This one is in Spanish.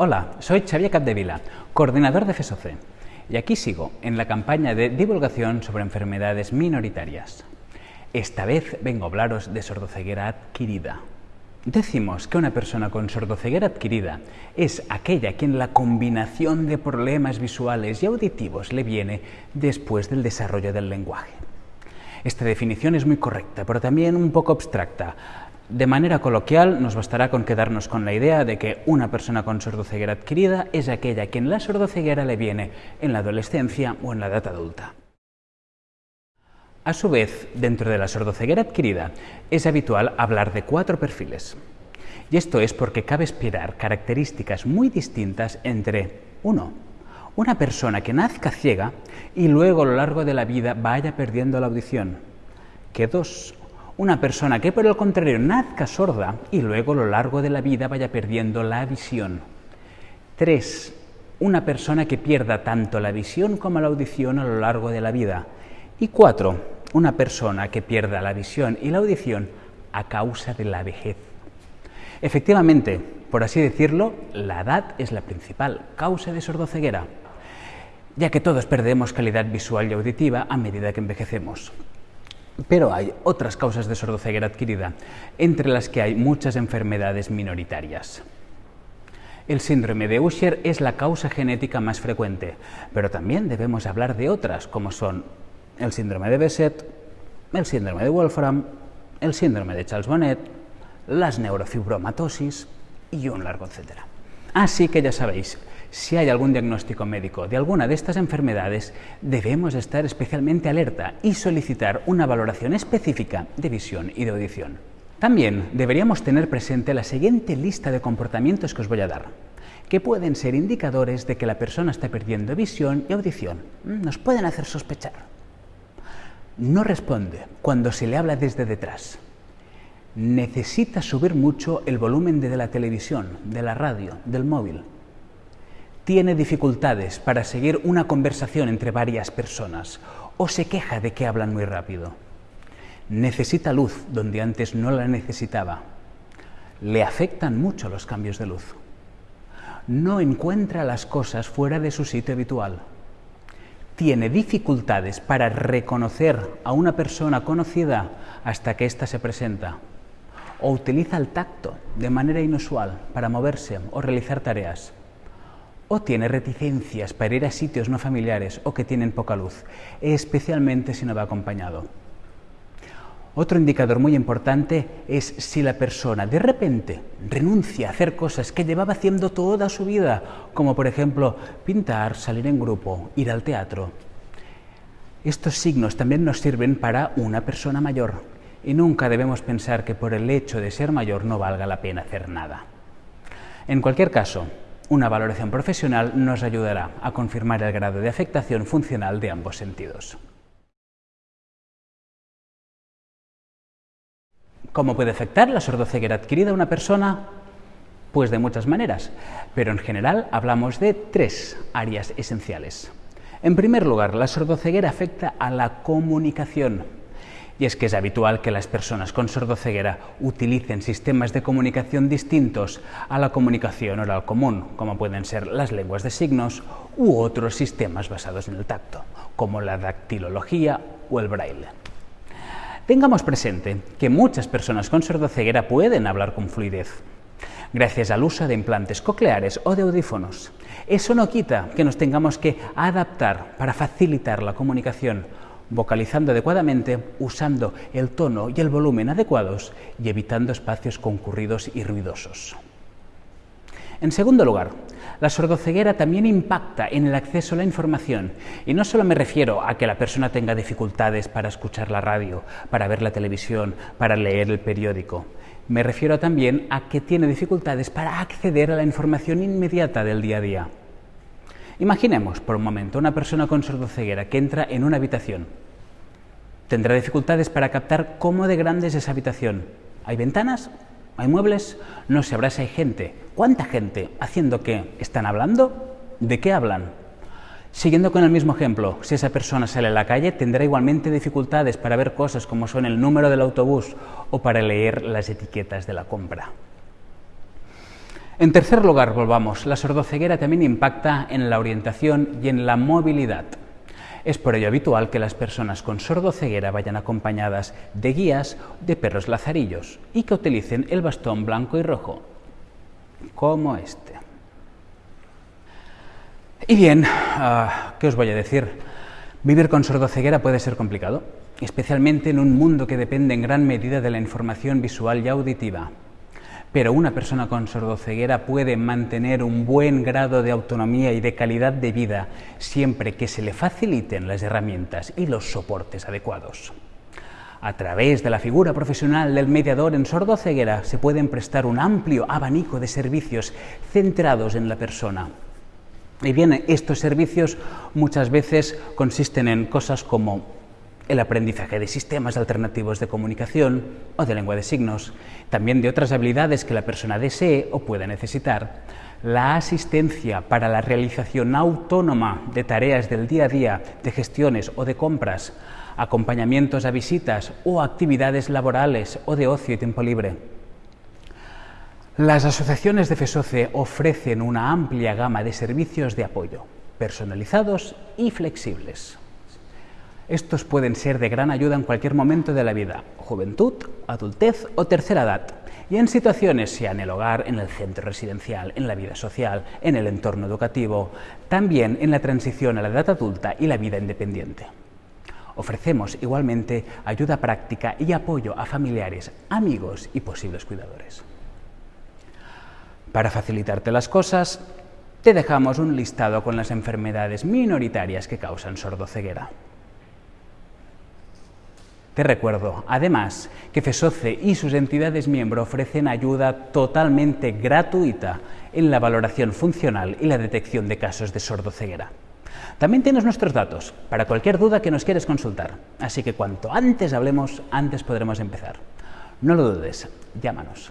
Hola, soy Xavier Capdevila, coordinador de FESOCE, y aquí sigo en la campaña de divulgación sobre enfermedades minoritarias. Esta vez vengo a hablaros de sordoceguera adquirida. Decimos que una persona con sordoceguera adquirida es aquella a quien la combinación de problemas visuales y auditivos le viene después del desarrollo del lenguaje. Esta definición es muy correcta, pero también un poco abstracta. De manera coloquial, nos bastará con quedarnos con la idea de que una persona con sordoceguera adquirida es aquella a quien la sordoceguera le viene en la adolescencia o en la edad adulta. A su vez, dentro de la sordoceguera adquirida, es habitual hablar de cuatro perfiles. Y esto es porque cabe esperar características muy distintas entre, uno, una persona que nazca ciega y luego a lo largo de la vida vaya perdiendo la audición, que dos, una persona que por el contrario nazca sorda y luego a lo largo de la vida vaya perdiendo la visión. Tres, una persona que pierda tanto la visión como la audición a lo largo de la vida. Y cuatro, una persona que pierda la visión y la audición a causa de la vejez. Efectivamente, por así decirlo, la edad es la principal causa de sordoceguera, ya que todos perdemos calidad visual y auditiva a medida que envejecemos. Pero hay otras causas de sordoceguera adquirida, entre las que hay muchas enfermedades minoritarias. El síndrome de Usher es la causa genética más frecuente, pero también debemos hablar de otras, como son el síndrome de Besset, el síndrome de Wolfram, el síndrome de Charles-Bonnet, las neurofibromatosis y un largo etcétera. Así que ya sabéis, si hay algún diagnóstico médico de alguna de estas enfermedades, debemos estar especialmente alerta y solicitar una valoración específica de visión y de audición. También deberíamos tener presente la siguiente lista de comportamientos que os voy a dar, que pueden ser indicadores de que la persona está perdiendo visión y audición. Mm, nos pueden hacer sospechar. No responde cuando se le habla desde detrás. Necesita subir mucho el volumen de la televisión, de la radio, del móvil tiene dificultades para seguir una conversación entre varias personas o se queja de que hablan muy rápido. Necesita luz donde antes no la necesitaba. Le afectan mucho los cambios de luz. No encuentra las cosas fuera de su sitio habitual. Tiene dificultades para reconocer a una persona conocida hasta que ésta se presenta. O utiliza el tacto de manera inusual para moverse o realizar tareas o tiene reticencias para ir a sitios no familiares o que tienen poca luz, especialmente si no va acompañado. Otro indicador muy importante es si la persona de repente renuncia a hacer cosas que llevaba haciendo toda su vida, como por ejemplo pintar, salir en grupo, ir al teatro. Estos signos también nos sirven para una persona mayor y nunca debemos pensar que por el hecho de ser mayor no valga la pena hacer nada. En cualquier caso, una valoración profesional nos ayudará a confirmar el grado de afectación funcional de ambos sentidos. ¿Cómo puede afectar la sordoceguera adquirida a una persona? Pues de muchas maneras, pero en general hablamos de tres áreas esenciales. En primer lugar, la sordoceguera afecta a la comunicación, y es que es habitual que las personas con sordoceguera utilicen sistemas de comunicación distintos a la comunicación oral común, como pueden ser las lenguas de signos u otros sistemas basados en el tacto, como la dactilología o el braille. Tengamos presente que muchas personas con sordoceguera pueden hablar con fluidez, gracias al uso de implantes cocleares o de audífonos. Eso no quita que nos tengamos que adaptar para facilitar la comunicación vocalizando adecuadamente, usando el tono y el volumen adecuados y evitando espacios concurridos y ruidosos. En segundo lugar, la sordoceguera también impacta en el acceso a la información y no solo me refiero a que la persona tenga dificultades para escuchar la radio, para ver la televisión, para leer el periódico. Me refiero también a que tiene dificultades para acceder a la información inmediata del día a día. Imaginemos por un momento una persona con sordoceguera que entra en una habitación. Tendrá dificultades para captar cómo de grande es esa habitación. ¿Hay ventanas? ¿Hay muebles? No sabrá si hay gente. ¿Cuánta gente? ¿Haciendo qué? ¿Están hablando? ¿De qué hablan? Siguiendo con el mismo ejemplo, si esa persona sale a la calle, tendrá igualmente dificultades para ver cosas como son el número del autobús o para leer las etiquetas de la compra. En tercer lugar, volvamos, la sordoceguera también impacta en la orientación y en la movilidad. Es por ello habitual que las personas con sordoceguera vayan acompañadas de guías de perros lazarillos y que utilicen el bastón blanco y rojo, como este. Y bien, ah, ¿qué os voy a decir? Vivir con sordoceguera puede ser complicado, especialmente en un mundo que depende en gran medida de la información visual y auditiva. Pero una persona con sordoceguera puede mantener un buen grado de autonomía y de calidad de vida siempre que se le faciliten las herramientas y los soportes adecuados. A través de la figura profesional del mediador en sordoceguera se pueden prestar un amplio abanico de servicios centrados en la persona. Y bien, estos servicios muchas veces consisten en cosas como el aprendizaje de sistemas alternativos de comunicación o de lengua de signos, también de otras habilidades que la persona desee o pueda necesitar, la asistencia para la realización autónoma de tareas del día a día, de gestiones o de compras, acompañamientos a visitas o actividades laborales o de ocio y tiempo libre. Las asociaciones de FESOCE ofrecen una amplia gama de servicios de apoyo, personalizados y flexibles. Estos pueden ser de gran ayuda en cualquier momento de la vida, juventud, adultez o tercera edad, y en situaciones, sea en el hogar, en el centro residencial, en la vida social, en el entorno educativo, también en la transición a la edad adulta y la vida independiente. Ofrecemos igualmente ayuda práctica y apoyo a familiares, amigos y posibles cuidadores. Para facilitarte las cosas, te dejamos un listado con las enfermedades minoritarias que causan sordoceguera. Te recuerdo, además, que FESOCE y sus entidades miembro ofrecen ayuda totalmente gratuita en la valoración funcional y la detección de casos de sordoceguera. También tienes nuestros datos para cualquier duda que nos quieres consultar, así que cuanto antes hablemos, antes podremos empezar. No lo dudes, llámanos.